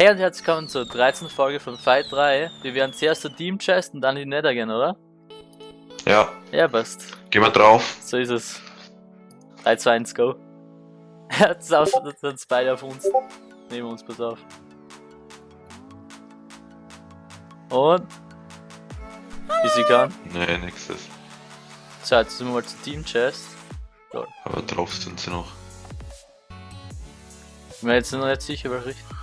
Hey und herzlich willkommen zur 13. Folge von Fight 3. Wir werden zuerst zur Team Chest und dann in die Nether gehen, oder? Ja, Ja, passt. gehen wir drauf. So ist es. 3, 2, 1, go. Jetzt sind beide auf uns. Nehmen wir uns, pass auf. Und? Wie sie kann. Nee, nächstes. So, jetzt sind wir mal zur Team Chest. Aber drauf sind sie noch. Ich bin mir jetzt noch nicht sicher, welche Richtung.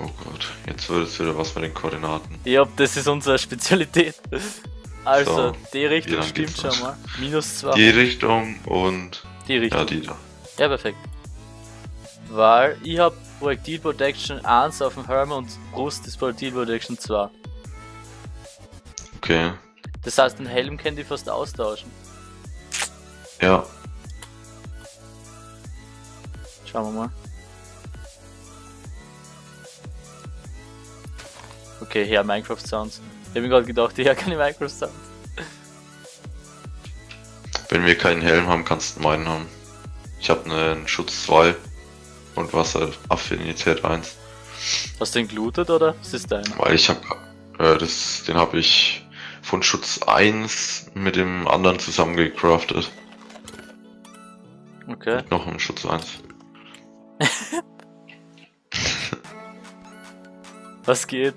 Oh Gott, jetzt wird es wieder was mit den Koordinaten. Ja, das ist unsere Spezialität. Also, So, die Richtung stimmt schon mal. Minus 2. Die Richtung und Die Richtung. ja, die da. Ja, perfekt. Weil ich hab Projektil Protection 1 auf dem Helm und Brust ist Projektil Protection 2. Okay, Das heißt, den Helm können die fast austauschen. ja. Schauen wir mal. Okay, hier Minecraft Sounds. Ich hab mir gerade gedacht, hier keine Minecraft Sounds. Wenn wir keinen Helm haben, kannst du meinen haben. Ich habe einen Schutz 2 und Wasseraffinität 1. Hast du den gelootet oder? Was ist deiner? Weil ich habe, äh, das, den habe ich von Schutz 1 mit dem anderen zusammen gecraftet. Okay. Noch im Schutz 1. Was geht?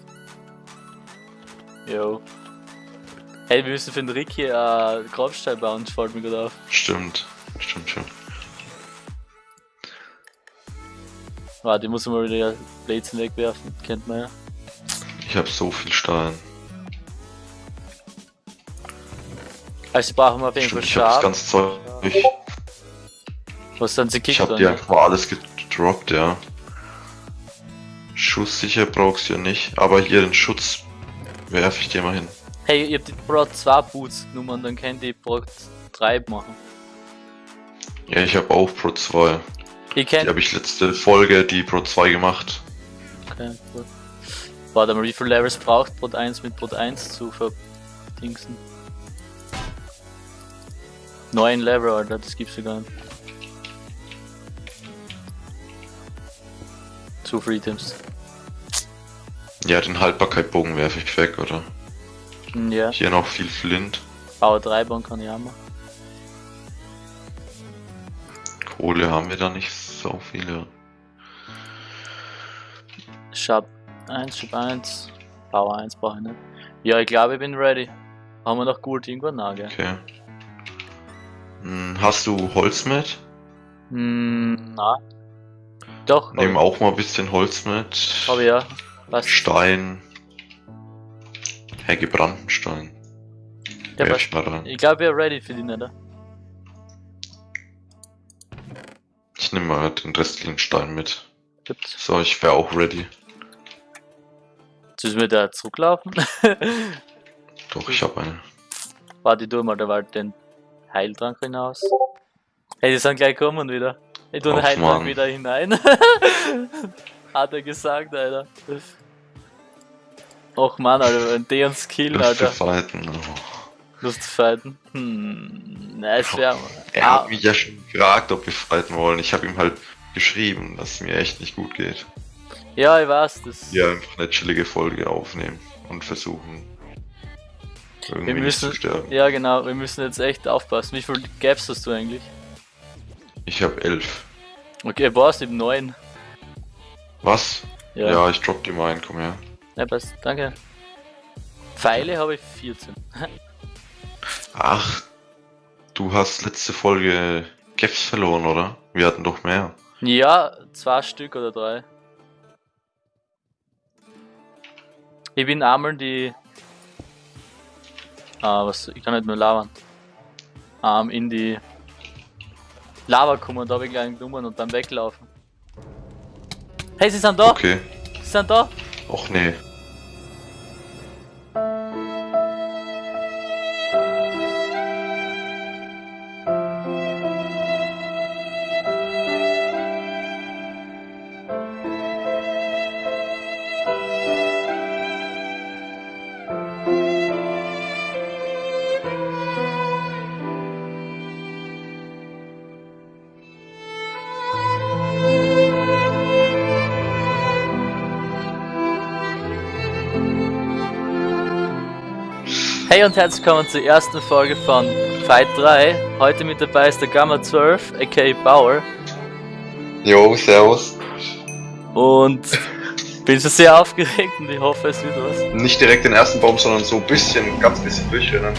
Yo. Hey, wir müssen für den Ricky äh, Grabstein bauen, fällt mir gerade auf. Stimmt, stimmt schon. Warte, ich muss mal wieder Blades wegwerfen, kennt man ja. Ich habe so viel Stein. Also brauchen wir auf jeden Fall ich Schab. ganze Zeug. Ich, Was sind sie ich kickt habe dann? dir einfach mal alles gedroppt, ja. Schusssicher brauchst du ja nicht, aber hier den Schutz werfe ich dir mal hin. Hey, ihr habt die Pro 2 Boots genommen dann könnt ihr Pro 3 machen. Ja, ich habe auch Pro 2. Ihr Die kennt. habe ich letzte Folge die Pro 2 gemacht. Okay, cool. Warte mal, wie viel Levels braucht Pro 1 mit Pro 1 zu verdingsen? 9 Level, Alter, das gibt's ja gar nicht. Zu Free Items. Ja, den Haltbarkeitbogen werfe ich weg, oder? Ja, Hier noch viel Flint. Power 3 bauen kann ich auch machen. Kohle haben wir da nicht so viele. Shop 1, Shop 1, Power 1 brauche ich nicht. Ja, ich glaube, ich bin ready. Haben wir noch Gold irgendwo? Nein, gell? Okay. Hm, hast du Holz mit? Hm, nein. Doch, Nehmen auch mal ein bisschen Holz mit. ich ja. Was? Stein. Hey, gebrannten Stein. Ja, Werf mal rein. Ich glaube, wir sind ready für die Nether. Ich nehme mal den restlichen Stein mit. Gut. So, ich wäre auch ready. Müssen wir da zurücklaufen. Doch, ich habe eine. Warte, tu mal da Wald den Heiltrank hinaus. Hey, die sind gleich kommen wieder. Ich tu den Heiltrank wieder hinein. Hat er gesagt, Alter. Och man, Alter, wenn die uns killen, Lust zu Alter. fighten. Oh. Lust zu fighten. Hm, nice wär. Er Ah. hat mich ja schon gefragt, ob wir fighten wollen. Ich habe ihm halt geschrieben, dass es mir echt nicht gut geht. Ja, ich weiß, das. Wir einfach eine chillige Folge aufnehmen und versuchen irgendwie wir nicht müssen. zu sterben. Ja, genau, wir müssen jetzt echt aufpassen. Wie viele Gaps hast du eigentlich? Ich habe elf. Okay, was? Eben neun. Was? Ja. Ja, ich drop die mal ein, komm her. Ja, passt. Danke. Pfeile habe ich 14. Ach, du hast letzte Folge Gaps verloren, oder? Wir hatten doch mehr. Ja, zwei Stück oder drei. Ich bin einmal die. Ah, was? Ich kann nicht nur labern. Ähm, in die Lava gekommen und da habe ich gleich genommen und dann weglaufen. Hey, sie sind da! Okay. Sie sind da! Och nee. Hey und herzlich willkommen zur ersten Folge von Fight 3. Heute mit dabei ist der Gamma 12, aka Bauer. Jo, servus. Und bin schon sehr aufgeregt und ich hoffe, es wird was. Nicht direkt den ersten Baum, sondern so ein bisschen, ganz bisschen durchrennen.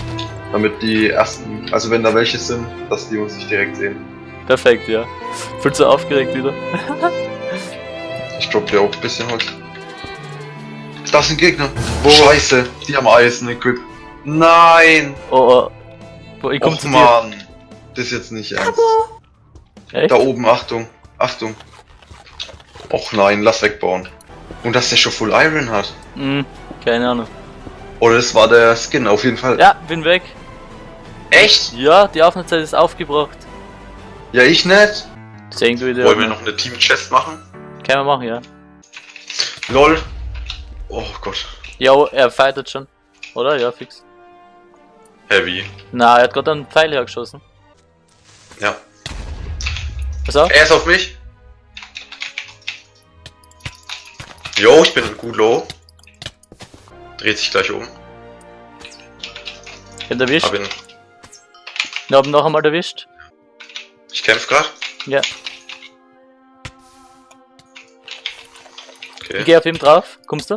Damit die ersten, also wenn da welche sind, dass die uns nicht direkt sehen. Perfekt, ja. Viel zu aufgeregt wieder. Ich droppe dir auch ein bisschen Holz. Das sind Gegner. Scheiße, die haben Eisen-Equip. Nein! Oh, oh. Ich komm Och zu dir. man, das ist jetzt nicht ernst. Echt? Da oben, Achtung, Achtung. Och nein, lass wegbauen. Und dass der schon Full Iron hat. Hm, keine Ahnung. Oder das war der Skin, auf jeden Fall. Ja, bin weg. Echt? Ja, die Aufnahmezeit ist aufgebraucht. Ja, ich nicht. Sehen du wieder. Wollen wir noch eine Team-Chest machen? Können wir machen, ja. LOL. Oh Gott. Ja, er fightet schon. Oder? Ja, fix. Heavy. Na, er hat gerade einen Pfeil hergeschossen. Ja. Pass auf. Er ist auf mich. Jo, ich bin gut low. Dreht sich gleich um. Den erwischt. Hab ihn. Wir haben noch einmal erwischt. Ich kämpf grad. Ja. Okay. Ich geh auf ihm drauf. Kommst du?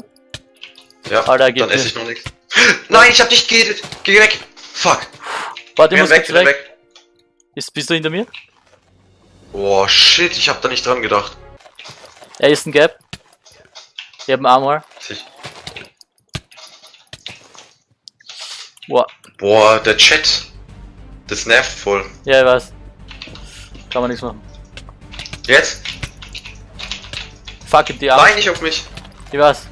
Ja, Alter, geht dann esse ich noch nichts. Nein, ich hab nicht geedet. Geh weg. Fuck. Warte, ich muss weg, weg. weg. Ist, bist du hinter mir? Boah, shit, ich hab da nicht dran gedacht. Er ist ein Gap. Ich hab einen Armor. Ich- Boah. Boah, der Chat. Das nervt voll. Ja, ich weiß. Kann man nichts machen. Jetzt? Fuck it, die Arme. Nein, nicht auf mich. Ich weiß.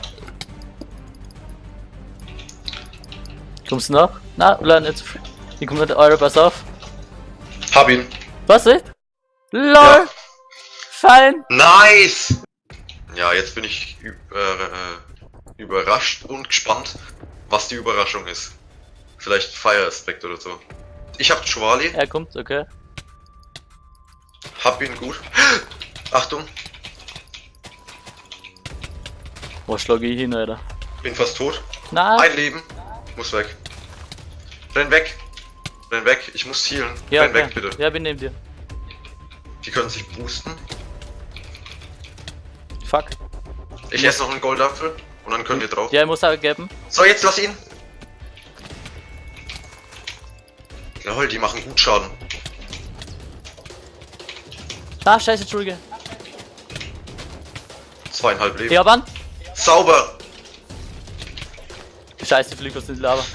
Kommst du noch? Na, oder nicht so früh. Ich komm mit eure, pass auf. Hab ihn. Was, echt? LOL! Ja. Fein! Nice! Ja, jetzt bin ich ü- äh, äh, überrascht und gespannt, was die Überraschung ist. Vielleicht Fire Aspect oder so. Ich hab Chwali, Er kommt, okay. hab ihn gut. Achtung, Wo schlage ich hin, Alter? bin fast tot. Na, Ein Leben. Muss weg. Renn weg. Renn weg. Ich muss healen. ja, Renn okay. weg, bitte. Ja, bin neben dir. Die können sich boosten. Fuck. Ich esse noch einen Goldapfel und dann können wir drauf. Ja, ich muss auch geben. So, jetzt lass ihn. Jawohl, die machen gut Schaden. Ah, scheiße, Entschuldige. Zweieinhalb Leben. Hab an. Sauber. Scheiße, in die Lava.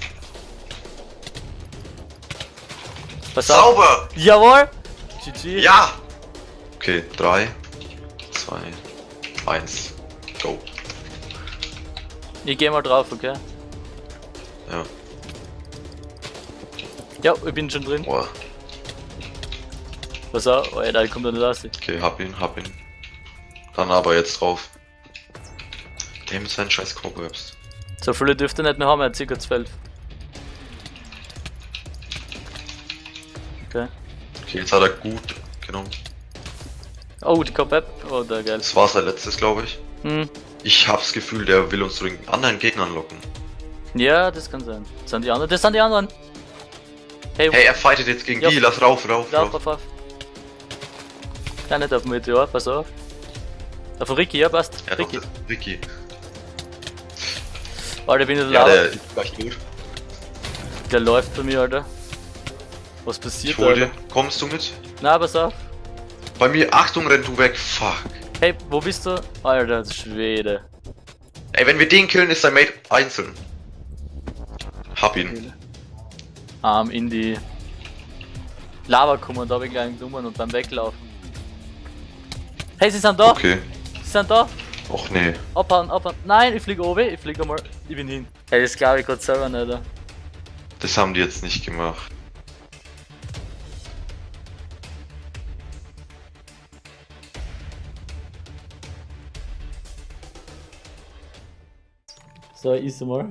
Pass auf. Sauber. Jawohl! GG. Ja. Okay, drei, zwei, eins, go. Ich geh mal drauf, okay? Ja. Ja, ich bin schon drin. Boah. Pass auf, Alter, ich komm da nicht raus. Okay, hab ihn, hab ihn. Dann aber jetzt drauf. Der mit seinen scheiß Cobwebs. So viele dürfte er nicht mehr haben, er hat ca. 12. Okay. Okay, jetzt hat er gut genommen. Oh, die Cop-App. Oh, da geil. Das war sein letztes, glaube ich. Hm. Ich hab's Gefühl, der will uns zu den anderen Gegnern locken. Ja, das kann sein. Das sind die anderen. Das sind die anderen. Hey, Hey, er fightet jetzt gegen Ja. die. Lass rauf, rauf, lauf, rauf. lauf, lauf. Ja, nicht auf den Meteor, pass auf. Auf den Ricky, ja, passt. Ja, doch, Ricky. das- Ricky. Alter, ich bin in der Ja, Lava. der Der, läuft bei mir, Alter. Was passiert. Alter? Kommst du mit? Na, pass auf. Bei mir, Achtung, renn du weg. Fuck. Hey, wo bist du? Alter, Schwede. Ey, wenn wir den killen, ist sein Mate einzeln. Hab ihn. Arm in die Lava kommen da habe ich gleich genommen und beim Weglaufen. Hey, sie sind da! Okay. Sie sind da! Och nee. Abhauen, abhauen. Nein, ich fliege oben, ich fliege einmal. Ich bin hin. Hey, das glaube ich gerade selber nicht. Alter. Das haben die jetzt nicht gemacht. So, ist mal.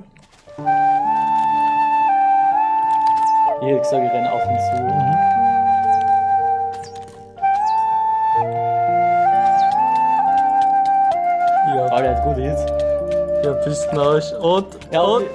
Ich hätte gesagt, ich renne auf und zu. Ja. Alter, hat gut Hits. Ja, bist du Und, ja, und.